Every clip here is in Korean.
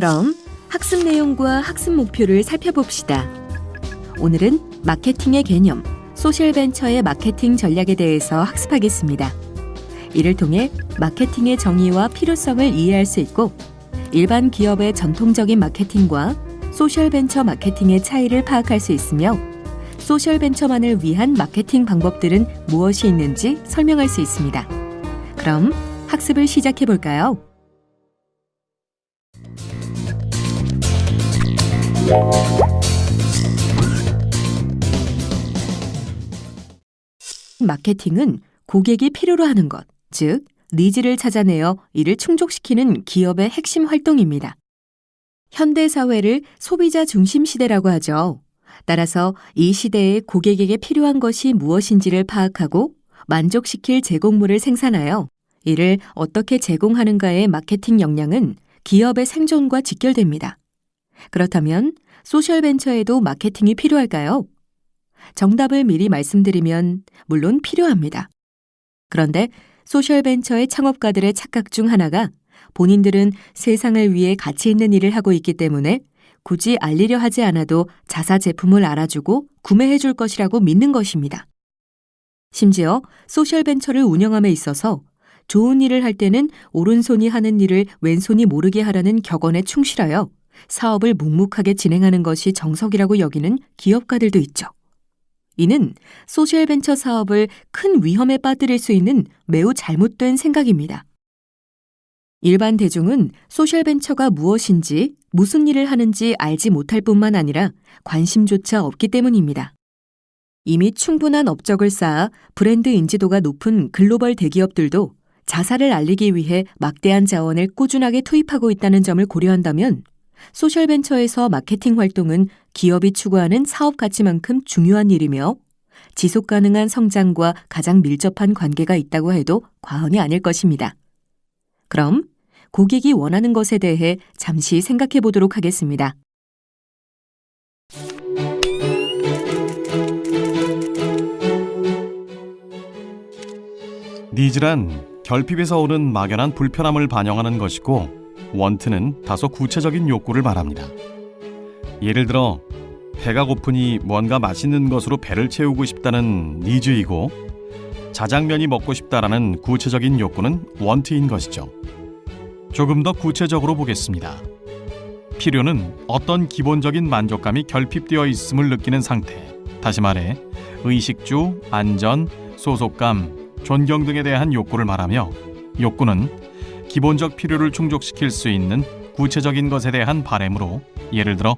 그럼 학습 내용과 학습 목표를 살펴봅시다. 오늘은 마케팅의 개념, 소셜벤처의 마케팅 전략에 대해서 학습하겠습니다. 이를 통해 마케팅의 정의와 필요성을 이해할 수 있고 일반 기업의 전통적인 마케팅과 소셜벤처 마케팅의 차이를 파악할 수 있으며 소셜벤처만을 위한 마케팅 방법들은 무엇이 있는지 설명할 수 있습니다. 그럼 학습을 시작해 볼까요? 마케팅은 고객이 필요로 하는 것, 즉, needs를 찾아내어 이를 충족시키는 기업의 핵심 활동입니다. 현대 사회를 소비자 중심 시대라고 하죠. 따라서 이 시대에 고객에게 필요한 것이 무엇인지를 파악하고 만족시킬 제공물을 생산하여 이를 어떻게 제공하는가의 마케팅 역량은 기업의 생존과 직결됩니다. 그렇다면 소셜벤처에도 마케팅이 필요할까요? 정답을 미리 말씀드리면 물론 필요합니다. 그런데 소셜벤처의 창업가들의 착각 중 하나가 본인들은 세상을 위해 가치 있는 일을 하고 있기 때문에 굳이 알리려 하지 않아도 자사 제품을 알아주고 구매해 줄 것이라고 믿는 것입니다. 심지어 소셜벤처를 운영함에 있어서 좋은 일을 할 때는 오른손이 하는 일을 왼손이 모르게 하라는 격언에 충실하여 사업을 묵묵하게 진행하는 것이 정석이라고 여기는 기업가들도 있죠. 이는 소셜벤처 사업을 큰 위험에 빠뜨릴 수 있는 매우 잘못된 생각입니다. 일반 대중은 소셜벤처가 무엇인지 무슨 일을 하는지 알지 못할 뿐만 아니라 관심조차 없기 때문입니다. 이미 충분한 업적을 쌓아 브랜드 인지도가 높은 글로벌 대기업들도 자사를 알리기 위해 막대한 자원을 꾸준하게 투입하고 있다는 점을 고려한다면 소셜벤처에서 마케팅 활동은 기업이 추구하는 사업 가치만큼 중요한 일이며 지속 가능한 성장과 가장 밀접한 관계가 있다고 해도 과언이 아닐 것입니다. 그럼 고객이 원하는 것에 대해 잠시 생각해 보도록 하겠습니다. 니즈란 결핍에서 오는 막연한 불편함을 반영하는 것이고 원트는 다소 구체적인 욕구를 말합니다. 예를 들어 배가 고프니 뭔가 맛있는 것으로 배를 채우고 싶다는 니즈이고 자장면이 먹고 싶다라는 구체적인 욕구는 원트인 것이죠. 조금 더 구체적으로 보겠습니다. 필요는 어떤 기본적인 만족감이 결핍되어 있음을 느끼는 상태. 다시 말해 의식주, 안전, 소속감, 존경 등에 대한 욕구를 말하며 욕구는 기본적 필요를 충족시킬 수 있는 구체적인 것에 대한 바램으로 예를 들어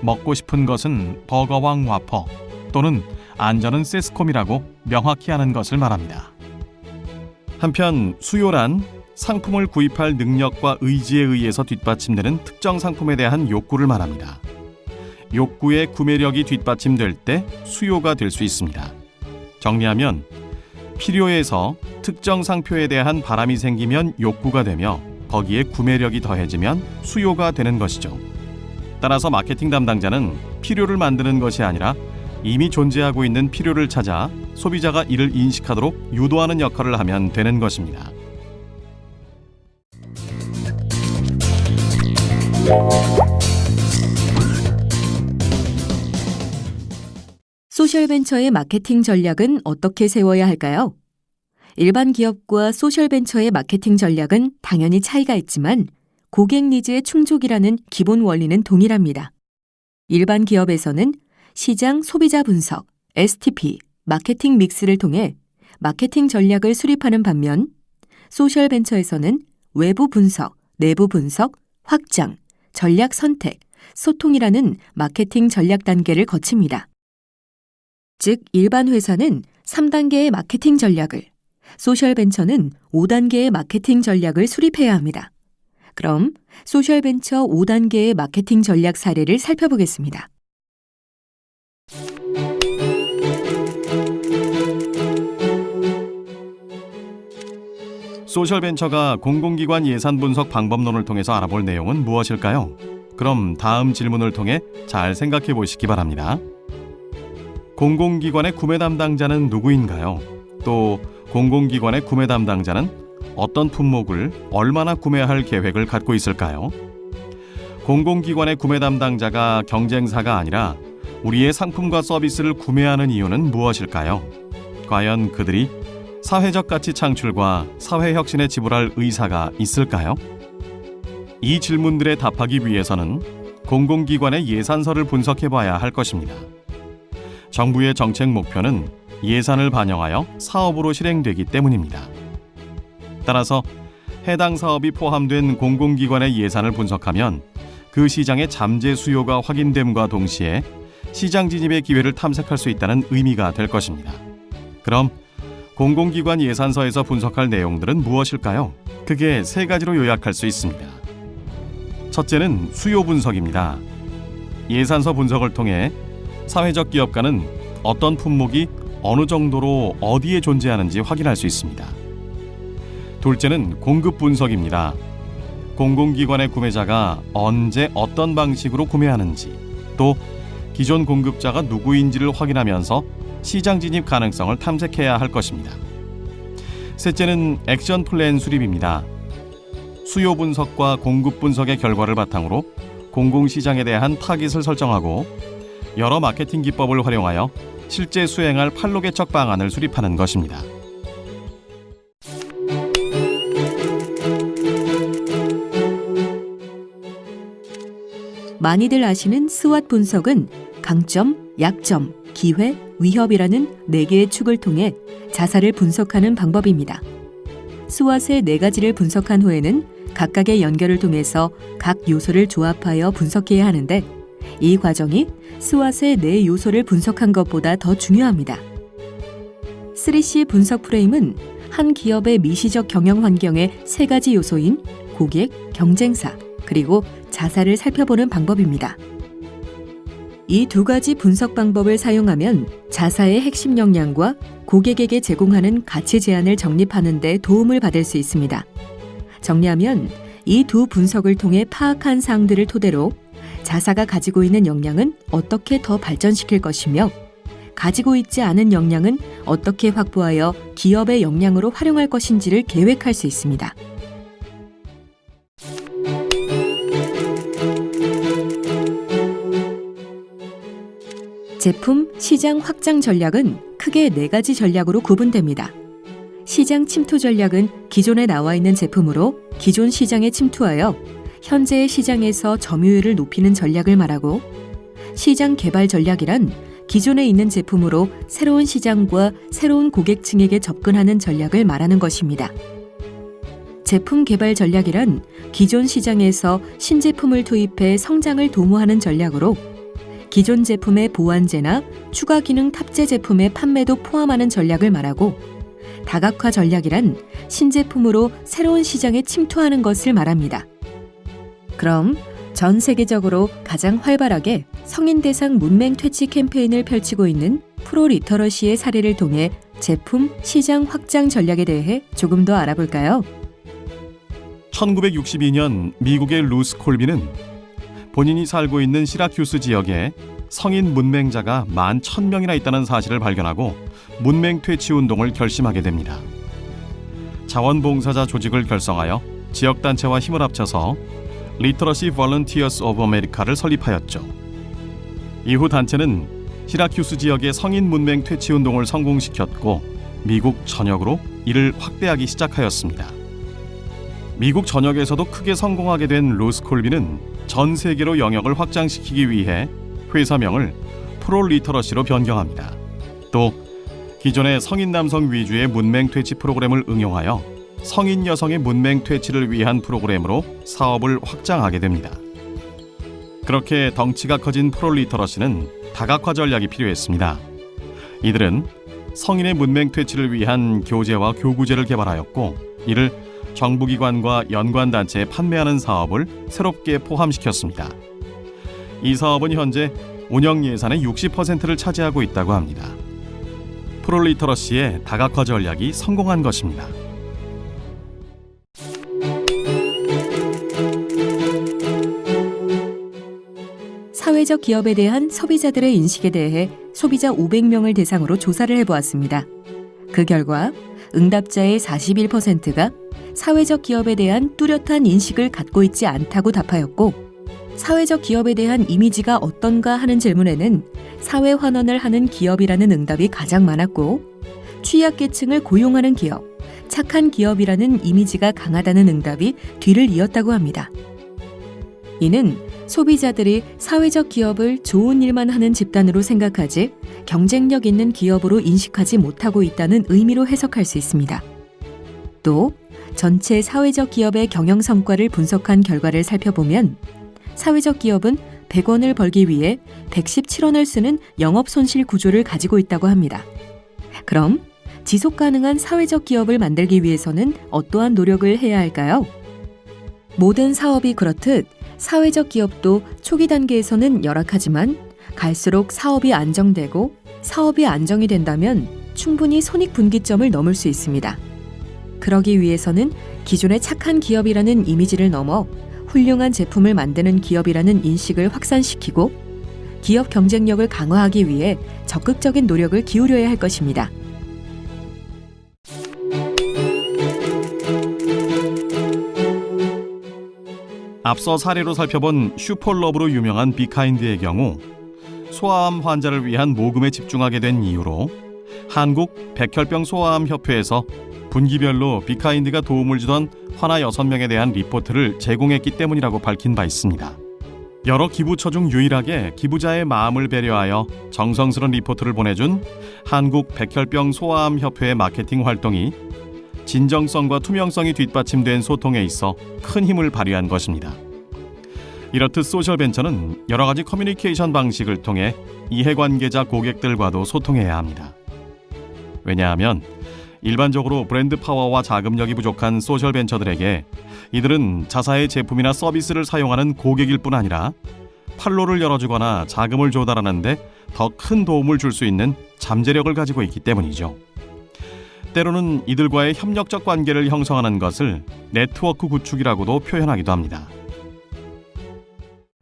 먹고 싶은 것은 버거왕 와퍼 또는 안전은 세스콤이라고 명확히 하는 것을 말합니다. 한편 수요란 상품을 구입할 능력과 의지에 의해서 뒷받침되는 특정 상품에 대한 욕구를 말합니다. 욕구의 구매력이 뒷받침될 때 수요가 될 수 있습니다. 정리하면 필요에서 특정 상표에 대한 바람이 생기면 욕구가 되며 거기에 구매력이 더해지면 수요가 되는 것이죠. 따라서 마케팅 담당자는 필요를 만드는 것이 아니라 이미 존재하고 있는 필요를 찾아 소비자가 이를 인식하도록 유도하는 역할을 하면 되는 것입니다. 소셜벤처의 마케팅 전략은 어떻게 세워야 할까요? 일반 기업과 소셜벤처의 마케팅 전략은 당연히 차이가 있지만 고객 needs의 충족이라는 기본 원리는 동일합니다. 일반 기업에서는 시장 소비자 분석, STP, 마케팅 mix를 통해 마케팅 전략을 수립하는 반면 소셜 벤처에서는 외부 분석, 내부 분석, 확장, 전략 선택, 소통이라는 마케팅 전략 단계를 거칩니다. 즉, 일반 회사는 3단계의 마케팅 전략을, 소셜벤처는 5단계의 마케팅 전략을 수립해야 합니다. 그럼 소셜벤처 5단계의 마케팅 전략 사례를 살펴보겠습니다. 소셜벤처가 공공기관 예산 분석 방법론을 통해서 알아볼 내용은 무엇일까요? 그럼 다음 질문을 통해 잘 생각해 보시기 바랍니다. 공공기관의 구매 담당자는 누구인가요? 또 공공기관의 구매 담당자는 어떤 품목을 얼마나 구매할 계획을 갖고 있을까요? 공공기관의 구매 담당자가 경쟁사가 아니라 우리의 상품과 서비스를 구매하는 이유는 무엇일까요? 과연 그들이 사회적 가치 창출과 사회 혁신에 지불할 의사가 있을까요? 이 질문들에 답하기 위해서는 공공기관의 예산서를 분석해 봐야 할 것입니다. 정부의 정책 목표는 예산을 반영하여 사업으로 실행되기 때문입니다. 따라서 해당 사업이 포함된 공공기관의 예산을 분석하면 그 시장의 잠재 수요가 확인됨과 동시에 시장 진입의 기회를 탐색할 수 있다는 의미가 될 것입니다. 그럼 공공기관 예산서에서 분석할 내용들은 무엇일까요? 크게 세 가지로 요약할 수 있습니다. 첫째는 수요 분석입니다. 예산서 분석을 통해 사회적 기업가는 어떤 품목이 어느 정도로 어디에 존재하는지 확인할 수 있습니다. 둘째는 공급 분석입니다. 공공기관의 구매자가 언제 어떤 방식으로 구매하는지 또 기존 공급자가 누구인지를 확인하면서 시장 진입 가능성을 탐색해야 할 것입니다. 셋째는 action plan 수립입니다. 수요 분석과 공급 분석의 결과를 바탕으로 공공시장에 대한 타깃을 설정하고 여러 마케팅 기법을 활용하여 실제 수행할 판로 개척 방안을 수립하는 것입니다. 많이들 아시는 SWOT 분석은 강점, 약점, 기회, 위협이라는 네 개의 축을 통해 자사를 분석하는 방법입니다. 스왓의 네 가지를 분석한 후에는 각각의 연결을 통해서 각 요소를 조합하여 분석해야 하는데 이 과정이 스왓의 네 요소를 분석한 것보다 더 중요합니다. 3C 분석 프레임은 한 기업의 미시적 경영 환경의 세 가지 요소인 고객, 경쟁사, 그리고 자사를 살펴보는 방법입니다. 이 두 가지 분석 방법을 사용하면 자사의 핵심 역량과 고객에게 제공하는 가치 제안을 정립하는 데 도움을 받을 수 있습니다. 정리하면 이 두 분석을 통해 파악한 사항들을 토대로 자사가 가지고 있는 역량은 어떻게 더 발전시킬 것이며 가지고 있지 않은 역량은 어떻게 확보하여 기업의 역량으로 활용할 것인지를 계획할 수 있습니다. 제품 시장 확장 전략은 크게 네 가지 전략으로 구분됩니다. 시장 침투 전략은 기존에 나와 있는 제품으로 기존 시장에 침투하여 현재의 시장에서 점유율을 높이는 전략을 말하고 시장 개발 전략이란 기존에 있는 제품으로 새로운 시장과 새로운 고객층에게 접근하는 전략을 말하는 것입니다. 제품 개발 전략이란 기존 시장에서 신제품을 투입해 성장을 도모하는 전략으로 기존 제품의 보완제나 추가 기능 탑재 제품의 판매도 포함하는 전략을 말하고 다각화 전략이란 신제품으로 새로운 시장에 침투하는 것을 말합니다. 그럼 전 세계적으로 가장 활발하게 성인 대상 문맹 퇴치 캠페인을 펼치고 있는 ProLiteracy의 사례를 통해 제품 시장 확장 전략에 대해 조금 더 알아볼까요? 1962년 미국의 루스 콜비는 본인이 살고 있는 시라큐스 지역에 성인 문맹자가 만 1000명이나 있다는 사실을 발견하고 문맹 퇴치 운동을 결심하게 됩니다. 자원봉사자 조직을 결성하여 지역 단체와 힘을 합쳐서 Literacy Volunteers of America를 설립하였죠. 이후 단체는 시라큐스 지역의 성인 문맹 퇴치 운동을 성공시켰고 미국 전역으로 이를 확대하기 시작하였습니다. 미국 전역에서도 크게 성공하게 된 루스 콜빈은 전 세계로 영역을 확장시키기 위해 회사명을 ProLiteracy로 변경합니다. 또 기존의 성인 남성 위주의 문맹 퇴치 프로그램을 응용하여 성인 여성의 문맹 퇴치를 위한 프로그램으로 사업을 확장하게 됩니다. 그렇게 덩치가 커진 ProLiteracy는 다각화 전략이 필요했습니다. 이들은 성인의 문맹 퇴치를 위한 교재와 교구재를 개발하였고 이를 정부기관과 연관단체에 판매하는 사업을 새롭게 포함시켰습니다. 이 사업은 현재 운영 예산의 60%를 차지하고 있다고 합니다. 프롤리터러시의 다각화 전략이 성공한 것입니다. 사회적 기업에 대한 소비자들의 인식에 대해 소비자 500명을 대상으로 조사를 해보았습니다. 그 결과 응답자의 41%가 사회적 기업에 대한 뚜렷한 인식을 갖고 있지 않다고 답하였고 사회적 기업에 대한 이미지가 어떤가 하는 질문에는 사회 환원을 하는 기업이라는 응답이 가장 많았고 취약계층을 고용하는 기업, 착한 기업이라는 이미지가 강하다는 응답이 뒤를 이었다고 합니다. 이는 소비자들이 사회적 기업을 좋은 일만 하는 집단으로 생각하지 경쟁력 있는 기업으로 인식하지 못하고 있다는 의미로 해석할 수 있습니다. 또 전체 사회적 기업의 경영 성과를 분석한 결과를 살펴보면 사회적 기업은 100원을 벌기 위해 117원을 쓰는 영업 손실 구조를 가지고 있다고 합니다. 그럼 지속 가능한 사회적 기업을 만들기 위해서는 어떠한 노력을 해야 할까요? 모든 사업이 그렇듯 사회적 기업도 초기 단계에서는 열악하지만 갈수록 사업이 안정되고 사업이 안정이 된다면 충분히 손익 분기점을 넘을 수 있습니다. 그러기 위해서는 기존의 착한 기업이라는 이미지를 넘어 훌륭한 제품을 만드는 기업이라는 인식을 확산시키고 기업 경쟁력을 강화하기 위해 적극적인 노력을 기울여야 할 것입니다. 앞서 사례로 살펴본 슈퍼러브로 유명한 비카인드의 경우 소아암 환자를 위한 모금에 집중하게 된 이유로 한국 백혈병 소아암 협회에서 분기별로 비카인드가 도움을 주던 환아 6명에 대한 리포트를 제공했기 때문이라고 밝힌 바 있습니다. 여러 기부처 중 유일하게 기부자의 마음을 배려하여 정성스런 리포트를 보내준 한국 백혈병 소아암 협회의 마케팅 활동이 진정성과 투명성이 뒷받침된 소통에 있어 큰 힘을 발휘한 것입니다. 이렇듯 소셜 벤처는 여러 가지 커뮤니케이션 방식을 통해 이해관계자 고객들과도 소통해야 합니다. 왜냐하면 일반적으로 브랜드 파워와 자금력이 부족한 소셜 벤처들에게 이들은 자사의 제품이나 서비스를 사용하는 고객일 뿐 아니라 판로를 열어주거나 자금을 조달하는데 더 큰 도움을 줄 수 있는 잠재력을 가지고 있기 때문이죠. 때로는 이들과의 협력적 관계를 형성하는 것을 네트워크 구축이라고도 표현하기도 합니다.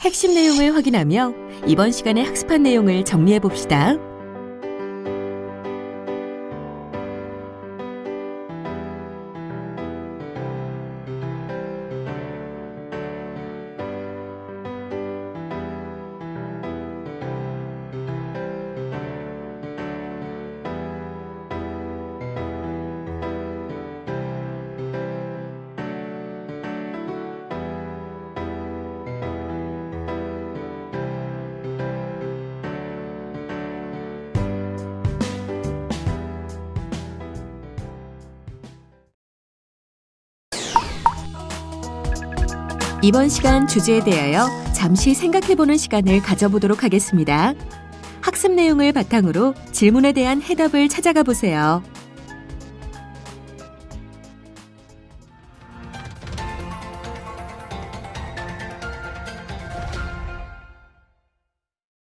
핵심 내용을 확인하며 이번 시간에 학습한 내용을 정리해 봅시다. 이번 시간 주제에 대하여 잠시 생각해보는 시간을 가져보도록 하겠습니다. 학습 내용을 바탕으로 질문에 대한 해답을 찾아가 보세요.